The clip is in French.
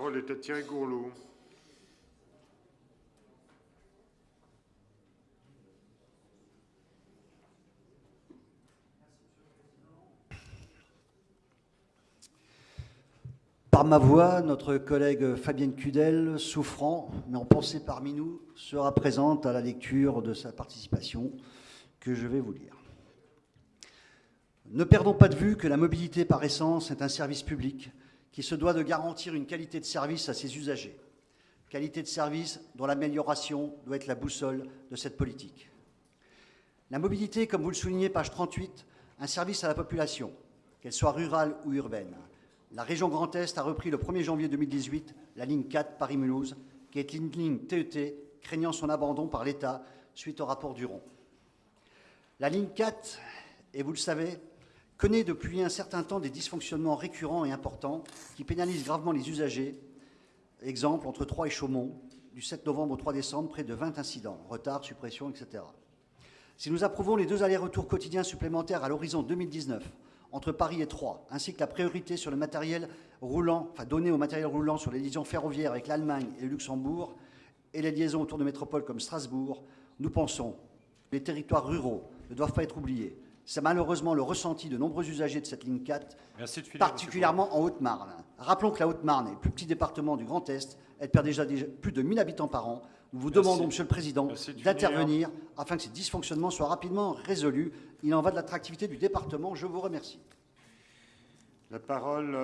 La parole est à Thierry Gourlot. Par ma voix, notre collègue Fabienne Cudel, souffrant, mais en pensée parmi nous, sera présente à la lecture de sa participation que je vais vous lire. Ne perdons pas de vue que la mobilité par essence est un service public qui se doit de garantir une qualité de service à ses usagers. Qualité de service dont l'amélioration doit être la boussole de cette politique. La mobilité, comme vous le soulignez, page 38, un service à la population, qu'elle soit rurale ou urbaine. La région Grand Est a repris le 1er janvier 2018 la ligne 4 Paris-Mulhouse, qui est une ligne TET craignant son abandon par l'État suite au rapport Duron. La ligne 4, et vous le savez, connaît depuis un certain temps des dysfonctionnements récurrents et importants qui pénalisent gravement les usagers. Exemple, entre Troyes et Chaumont, du 7 novembre au 3 décembre, près de 20 incidents, retard, suppression, etc. Si nous approuvons les deux allers-retours quotidiens supplémentaires à l'horizon 2019 entre Paris et Troyes, ainsi que la priorité sur le matériel roulant, enfin donnée au matériel roulant sur les liaisons ferroviaires avec l'Allemagne et le Luxembourg, et les liaisons autour de métropoles comme Strasbourg, nous pensons que les territoires ruraux ne doivent pas être oubliés. C'est malheureusement le ressenti de nombreux usagers de cette ligne 4, Merci de finir, particulièrement en Haute-Marne. Rappelons que la Haute-Marne est le plus petit département du Grand Est. Elle perd déjà, déjà plus de 1000 habitants par an. Nous vous Merci. demandons, Monsieur le Président, d'intervenir afin que ces dysfonctionnements soient rapidement résolus. Il en va de l'attractivité du département. Je vous remercie. La parole